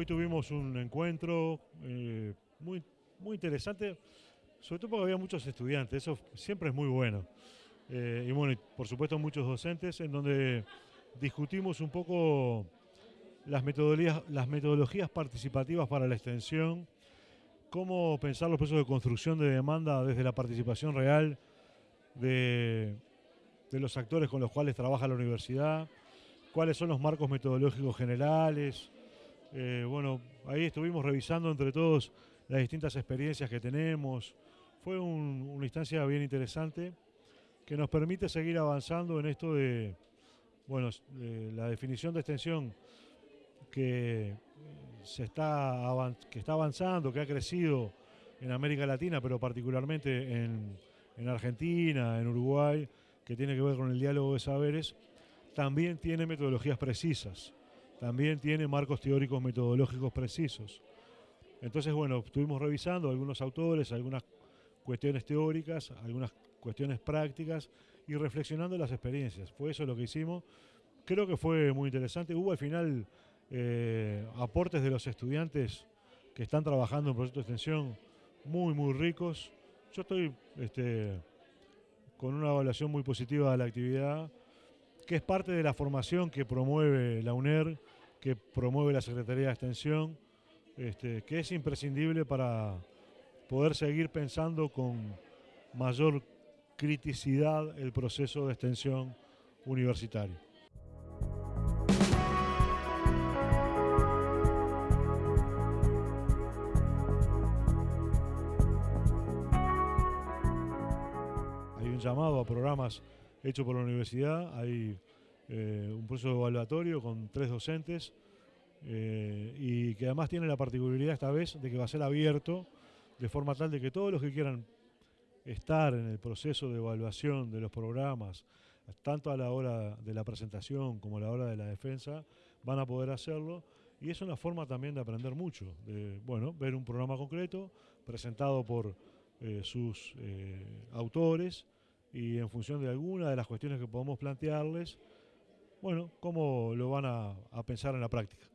Hoy tuvimos un encuentro eh, muy, muy interesante, sobre todo porque había muchos estudiantes, eso siempre es muy bueno. Eh, y bueno, por supuesto muchos docentes en donde discutimos un poco las metodologías, participativas para la extensión, cómo pensar los procesos de construcción de demanda desde la participación real de los actores con los cuales trabaja la universidad, cuáles son los marcos metodológicos generales. Eh, bueno, ahí estuvimos revisando entre todos las distintas experiencias que tenemos. Fue una instancia bien interesante que nos permite seguir avanzando en esto de, bueno, la definición de extensión que se está, que está avanzando, que ha crecido en América Latina, pero particularmente en, en Argentina, en Uruguay, que tiene que ver con el diálogo de saberes, también tiene metodologías precisas, también tiene marcos teóricos metodológicos precisos. Entonces, bueno, estuvimos revisando algunos autores, algunas cuestiones teóricas, algunas cuestiones prácticas y reflexionando las experiencias. Fue eso lo que hicimos. Creo que fue muy interesante. Hubo al final eh, aportes de los estudiantes que están trabajando en proyectos de extensión muy, muy ricos. Yo estoy este, con una evaluación muy positiva de la actividad, que es parte de la formación que promueve la UNER, que promueve la Secretaría de Extensión, este, que es imprescindible para poder seguir pensando con mayor criticidad el proceso de extensión universitario. Hay un llamado a programas hechos por la universidad, hay eh, un proceso evaluatorio con tres docentes eh, y que además tiene la particularidad esta vez de que va a ser abierto de forma tal de que todos los que quieran estar en el proceso de evaluación de los programas, tanto a la hora de la presentación como a la hora de la defensa, van a poder hacerlo. Y es una forma también de aprender mucho, de bueno, ver un programa concreto presentado por eh, sus autores y en función de alguna de las cuestiones que podamos plantearles, bueno, cómo lo van a, a pensar en la práctica.